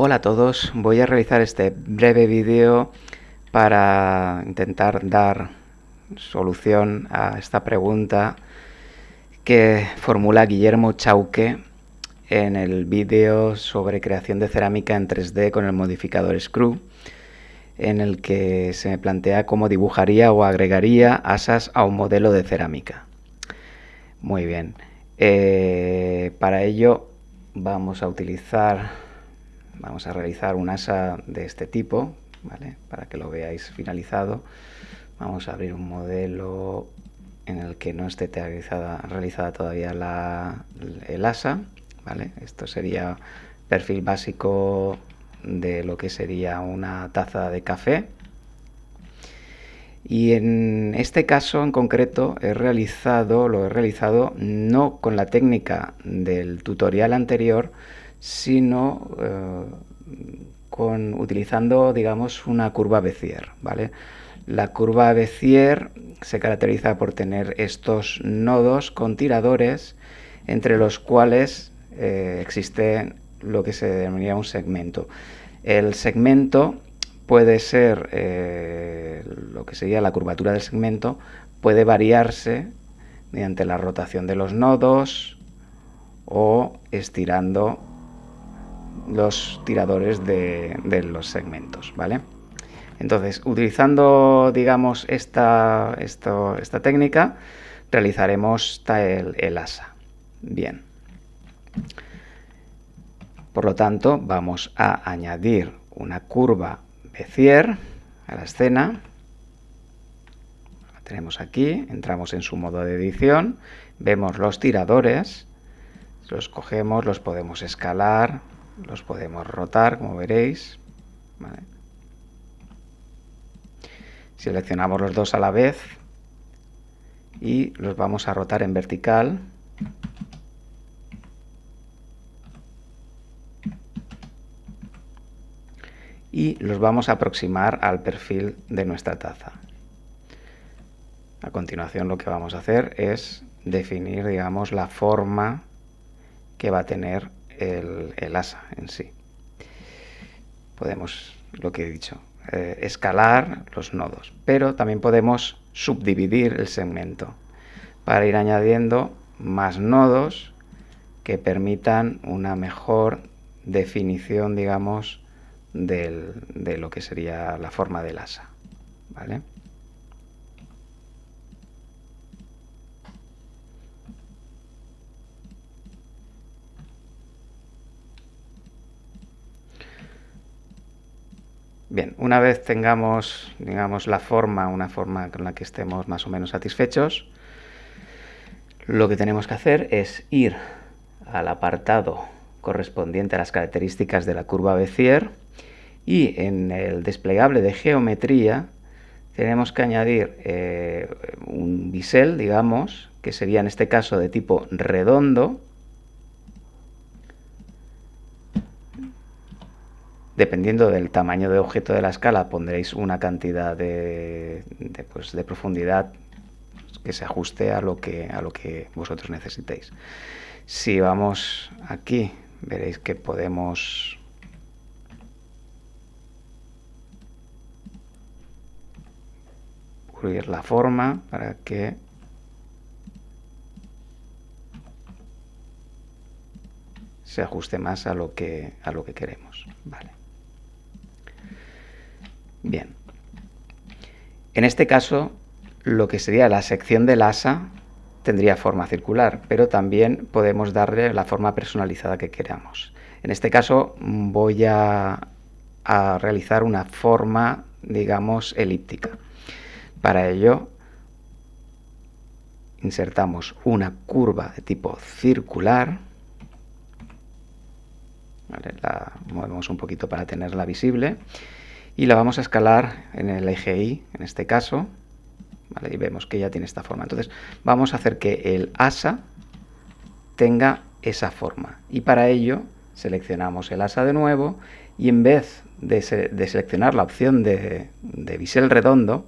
Hola a todos, voy a realizar este breve vídeo para intentar dar solución a esta pregunta que formula Guillermo Chauque en el vídeo sobre creación de cerámica en 3D con el modificador Screw en el que se me plantea cómo dibujaría o agregaría asas a un modelo de cerámica. Muy bien, eh, para ello vamos a utilizar vamos a realizar un asa de este tipo, ¿vale? para que lo veáis finalizado. Vamos a abrir un modelo en el que no esté realizada, todavía la, el asa. ¿vale? Esto sería perfil básico de lo que sería una taza de café. Y en este caso en concreto he realizado, lo he realizado no con la técnica del tutorial anterior, sino eh, con, utilizando, digamos, una curva Bézier, ¿vale? La curva Bézier se caracteriza por tener estos nodos con tiradores entre los cuales eh, existe lo que se denomina un segmento. El segmento puede ser, eh, lo que sería la curvatura del segmento, puede variarse mediante la rotación de los nodos o estirando los tiradores de, los segmentos, ¿vale? Entonces, utilizando, digamos, esta, esta técnica, realizaremos el, el asa. Bien. Por lo tanto, vamos a añadir una curva Bézier a la escena. La tenemos aquí, entramos en su modo de edición, vemos los tiradores, los cogemos, los podemos escalar, los podemos rotar, como veréis. Seleccionamos los dos a la vez y los vamos a rotar en vertical. Y los vamos a aproximar al perfil de nuestra taza. A continuación lo que vamos a hacer es definir, digamos, la forma que va a tener el, asa en sí. Podemos, lo que he dicho, eh, escalar los nodos, pero también podemos subdividir el segmento para ir añadiendo más nodos que permitan una mejor definición, digamos, de lo que sería la forma del asa. ¿vale? Bien, una vez tengamos, digamos, la forma, una forma con la que estemos más o menos satisfechos, lo que tenemos que hacer es ir al apartado correspondiente a las características de la curva Bézier y en el desplegable de geometría tenemos que añadir eh, un bisel, digamos, que sería en este caso de tipo redondo, Dependiendo del tamaño de objeto de la escala pondréis una cantidad de, pues, profundidad que se ajuste a lo que, a lo que vosotros necesitéis. Si vamos aquí, veréis que podemos cubrir la forma para que se ajuste más a lo que, a lo que queremos. Vale. Bien. En este caso, lo que sería la sección del asa tendría forma circular, pero también podemos darle la forma personalizada que queramos. En este caso voy a, a realizar una forma, digamos, elíptica. Para ello insertamos una curva de tipo circular, la movemos un poquito para tenerla visible, y la vamos a escalar en el eje Y, en este caso, y vemos que ya tiene esta forma. Entonces vamos a hacer que el asa tenga esa forma y para ello seleccionamos el asa de nuevo y en vez de, seleccionar la opción de, bisel redondo,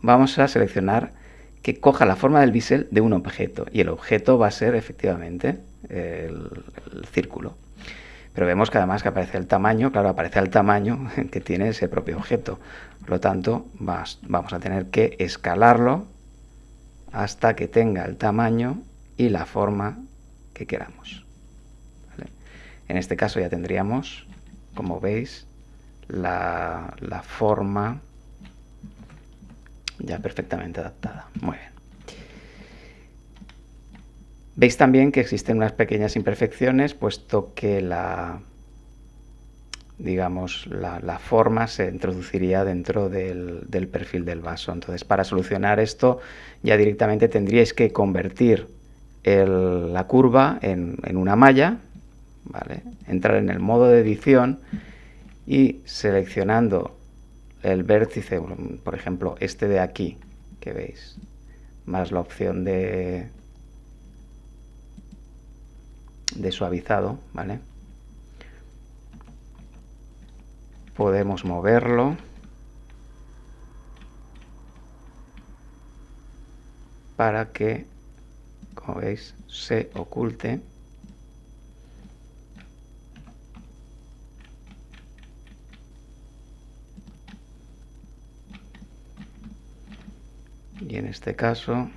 vamos a seleccionar que coja la forma del bisel de un objeto y el objeto va a ser efectivamente el círculo. Pero vemos que además que aparece el tamaño, claro, aparece el tamaño que tiene ese propio objeto. Por lo tanto, vamos a tener que escalarlo hasta que tenga el tamaño y la forma que queramos. En este caso ya tendríamos, como veis, la, la forma ya perfectamente adaptada. Muy bien. Veis también que existen unas pequeñas imperfecciones, puesto que la, digamos, la, forma se introduciría dentro del, perfil del vaso. Entonces, para solucionar esto, ya directamente tendríais que convertir la curva en, en, una malla, ¿vale? entrar en el modo de edición y seleccionando el vértice, por ejemplo, este de aquí, que veis, más la opción de, de suavizado, ¿vale? Podemos moverlo para que, como veis, se oculte y en este caso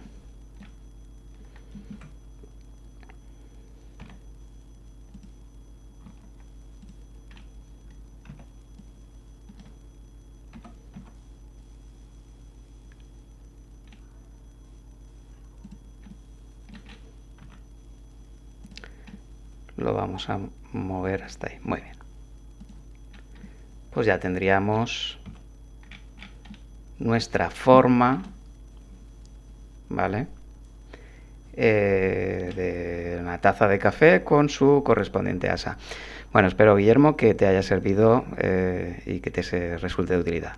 lo vamos a mover hasta ahí. Muy bien. Pues ya tendríamos nuestra forma ¿vale? Eh, de una taza de café con su correspondiente asa. Bueno, espero, Guillermo, que te haya servido eh, y que te resulte de utilidad.